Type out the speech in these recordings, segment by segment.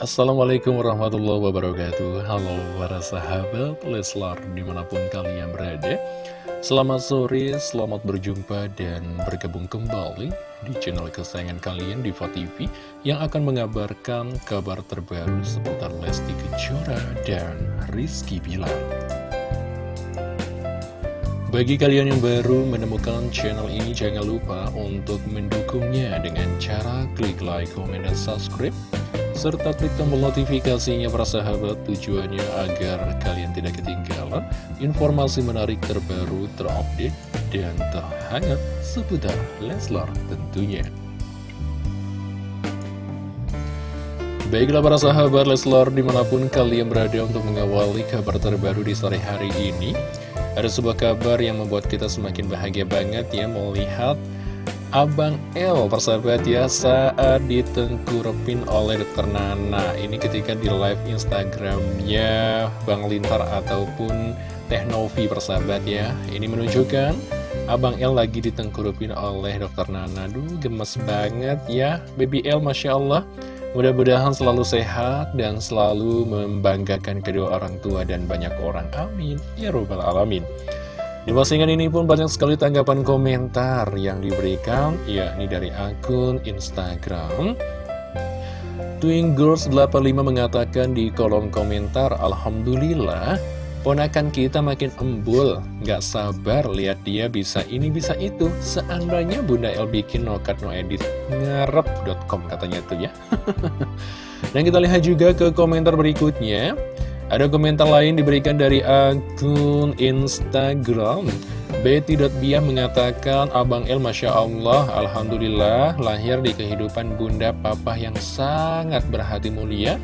Assalamualaikum warahmatullahi wabarakatuh. Halo para sahabat Leslar di mana pun kalian berada. Selamat sore, selamat berjumpa dan bergabung kembali di channel kesayangan kalian Diva TV Yang akan mengabarkan kabar terbaru seputar Lesti Kejora dan Rizky Bilar. Bagi kalian yang baru menemukan channel ini, jangan lupa untuk mendukungnya dengan cara klik like, komen, dan subscribe serta klik tombol notifikasinya para sahabat tujuannya agar kalian tidak ketinggalan informasi menarik terbaru, terupdate, dan terhangat seputar Leslar tentunya. Baiklah para sahabat Leslar di mana pun kalian berada untuk mengawali kabar terbaru di sore hari ini Ada sebuah kabar yang membuat kita semakin bahagia banget ya melihat Abang L persahabat ya saat ditengkurupin oleh Dr. Nana. Ini ketika di live Instagramnya Bang Lintar ataupun Teknovi persahabat ya. Ini menunjukkan Abang L lagi ditengkurupin oleh Dr. Nana. Duh gemes banget ya Baby L Masya Allah. Mudah-mudahan selalu sehat dan selalu membanggakan kedua orang tua dan banyak orang. Amin. Ya Rabbal Alamin di postingan ini pun banyak sekali tanggapan komentar yang diberikan, yakni dari akun Instagram. Twin Girls 85 mengatakan di kolom komentar, Alhamdulillah, ponakan kita makin embul, gak sabar lihat dia bisa ini bisa itu. Seandainya Bunda El bikin no cut no edit, ngarep.com katanya tuh ya. Dan kita lihat juga ke komentar berikutnya. Ada komentar lain diberikan dari akun Instagram. Betty.biah mengatakan Abang El Masya Allah Alhamdulillah lahir di kehidupan bunda papa yang sangat berhati mulia.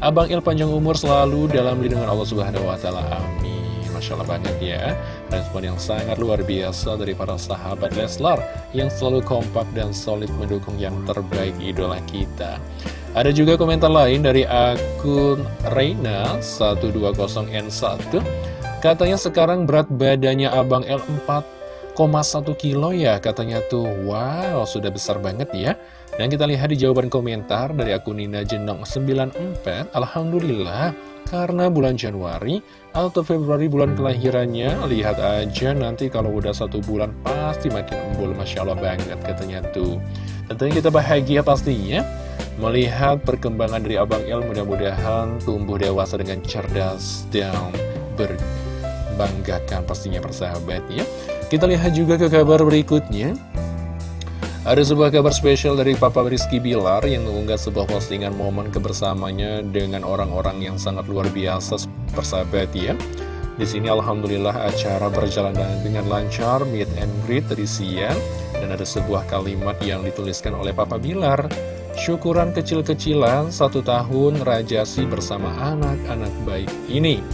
Abang El panjang umur selalu dalam lindungan Allah Subhanahu Wa Taala. Amin. Masya Allah banget ya. Respon yang sangat luar biasa dari para sahabat Leslar Yang selalu kompak dan solid mendukung yang terbaik idola kita ada juga komentar lain dari akun Reina120N1 Katanya sekarang berat badannya Abang L 4,1 kilo ya Katanya tuh. Wow sudah besar banget ya. Dan kita lihat di jawaban komentar dari akun Nina Jenong 94 Alhamdulillah karena bulan Januari atau Februari bulan kelahirannya Lihat aja nanti kalau udah satu bulan pasti makin embul Masya Allah banget katanya tuh Tentunya kita bahagia pastinya Melihat perkembangan dari Abang El mudah-mudahan tumbuh dewasa dengan cerdas dan berbanggakan pastinya persahabat ya. Kita lihat juga ke kabar berikutnya. Ada sebuah kabar spesial dari Papa Rizky Bilar yang mengunggah sebuah postingan momen kebersamanya dengan orang-orang yang sangat luar biasa persahabat ya. Di sini alhamdulillah acara berjalan dengan lancar, meet and greet tadi siang dan ada sebuah kalimat yang dituliskan oleh Papa Bilar syukuran kecil-kecilan satu tahun Rajasi bersama anak-anak baik ini.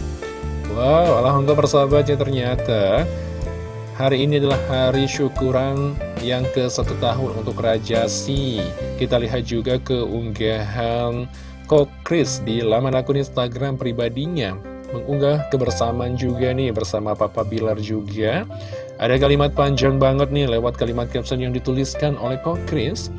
Wow, alhamdulillah persahabatnya ternyata hari ini adalah hari syukuran yang ke satu tahun untuk Rajasi. Kita lihat juga keunggahan Kokris di laman akun Instagram pribadinya mengunggah kebersamaan juga nih bersama Papa Bilar juga. Ada kalimat panjang banget nih lewat kalimat caption yang dituliskan oleh Kokris.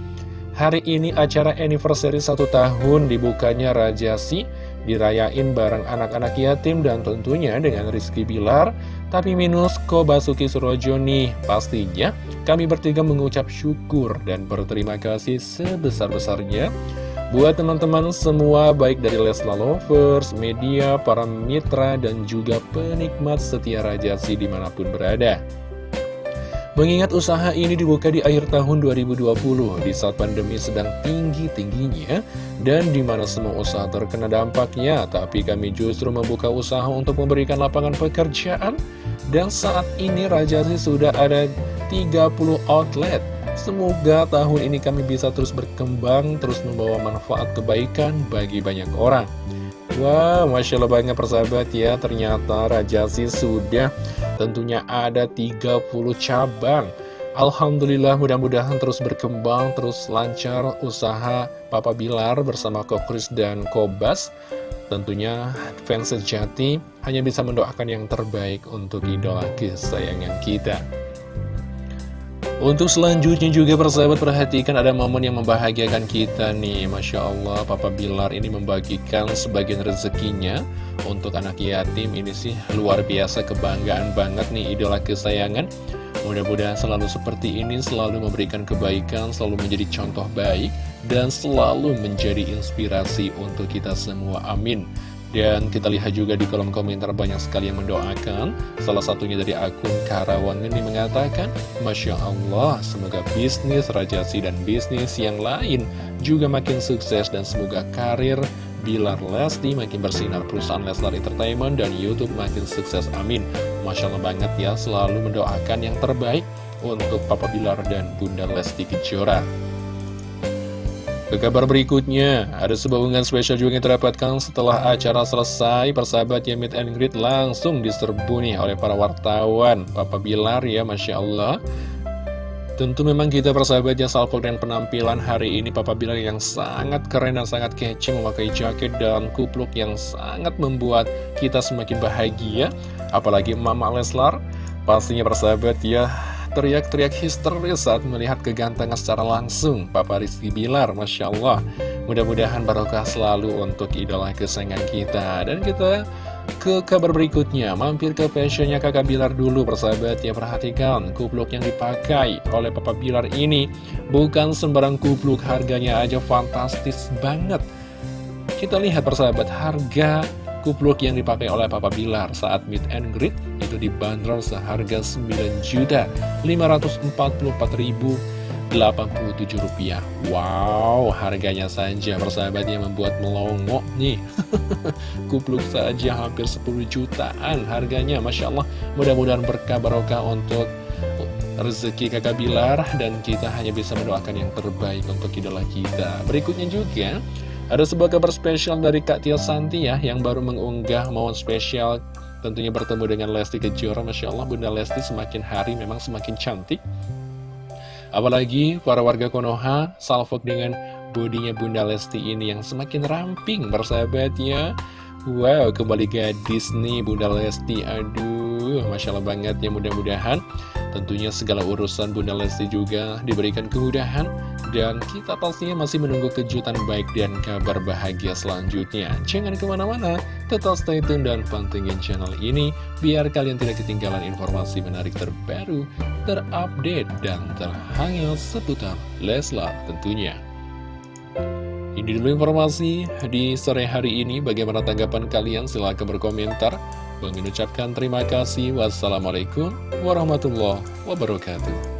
Hari ini acara anniversary satu tahun dibukanya Rajasi Dirayain bareng anak-anak yatim dan tentunya dengan Rizky Bilar. Tapi minus Kobasuki Surojo nih Pastinya kami bertiga mengucap syukur dan berterima kasih sebesar-besarnya. Buat teman-teman semua baik dari Lesla Lovers, media, para mitra, dan juga penikmat setia Rajasi di mana pun berada Mengingat usaha ini dibuka di akhir tahun 2020 di saat pandemi sedang tinggi-tingginya dan di mana semua usaha terkena dampaknya, tapi kami justru membuka usaha untuk memberikan lapangan pekerjaan dan saat ini Rajasi sudah ada 30 outlet. Semoga tahun ini kami bisa terus berkembang, terus membawa manfaat kebaikan bagi banyak orang. Wah, wow, Masya Allah banyak persahabat ya, ternyata Rajasi sudah tentunya ada 30 cabang. Alhamdulillah mudah-mudahan terus berkembang, terus lancar usaha Papa Bilar bersama Kokris dan Kobas. Tentunya fans sejati hanya bisa mendoakan yang terbaik untuk idola kesayangan kita. Untuk selanjutnya juga persahabat perhatikan ada momen yang membahagiakan kita nih. Masya Allah Papa Bilar ini membagikan sebagian rezekinya Untuk anak yatim. Ini sih luar biasa kebanggaan banget nih idola kesayangan. Mudah-mudahan selalu seperti ini selalu memberikan kebaikan Selalu menjadi contoh baik Dan selalu menjadi inspirasi untuk kita semua. Amin dan kita lihat juga di kolom komentar banyak sekali yang mendoakan. Salah satunya dari akun Karawan ini mengatakan Masya Allah, semoga bisnis Rajasi dan bisnis yang lain juga makin sukses Dan semoga karir Bilar Lesti makin bersinar Perusahaan Leslar Entertainment dan Youtube makin sukses. Amin. Masya Allah banget ya selalu mendoakan yang terbaik untuk Papa Bilar dan Bunda Lesti Kejora ke kabar berikutnya, ada sebuah unggahan spesial juga yang terdapatkan setelah acara selesai, persahabat ya meet and greet langsung diserbu nih oleh para wartawan. Papa Bilar ya, Masya Allah. Tentu memang kita persahabat ya salvo dan penampilan hari ini Papa Bilar yang sangat keren dan sangat kece memakai jaket dan kupluk yang sangat membuat kita semakin bahagia. Apalagi Mama Leslar, pastinya persahabat ya teriak-teriak histeris saat melihat kegantengan secara langsung Papa Rizky Bilar, Masya Allah. Mudah-mudahan barokah selalu untuk idola kesayangan kita. Dan kita ke kabar berikutnya, mampir ke fashionnya kakak Bilar dulu persahabat ya perhatikan kupluk yang dipakai oleh Papa Bilar ini bukan sembarang kupluk harganya aja fantastis banget kita lihat persahabat harga kupluk yang dipakai oleh Papa Bilar saat meet and greet itu dibanderol seharga 9.544.087 rupiah. Wow, harganya saja persahabatnya membuat melongo nih. kupluk saja hampir 10 jutaan harganya, Masya Allah. Mudah-mudahan berkah barokah untuk rezeki kakak Bilar dan kita hanya bisa mendoakan yang terbaik untuk idola kita. Berikutnya juga ada sebuah kabar spesial dari Kak Tia Santi ya Yang baru mengunggah momen spesial Tentunya bertemu dengan Lesti Kejora. Masya Allah Bunda Lesti semakin hari memang semakin cantik. Apalagi para warga Konoha Salfok dengan bodinya Bunda Lesti ini yang semakin ramping bersahabatnya. Wow kembali gadis nih Bunda Lesti. Aduh Masya Allah banget ya mudah-mudahan Tentunya segala urusan Bunda Lesti juga diberikan kemudahan dan kita pastinya masih menunggu kejutan baik dan kabar bahagia selanjutnya. Jangan ke mana-mana, tetap stay tune dan pantengin channel ini biar kalian tidak ketinggalan informasi menarik terbaru, terupdate, dan terhangat seputar Leslar tentunya. Ini dulu informasi di sore hari ini. Bagaimana tanggapan kalian? Silahkan berkomentar. Mengucapkan terima kasih. Wassalamualaikum warahmatullahi wabarakatuh.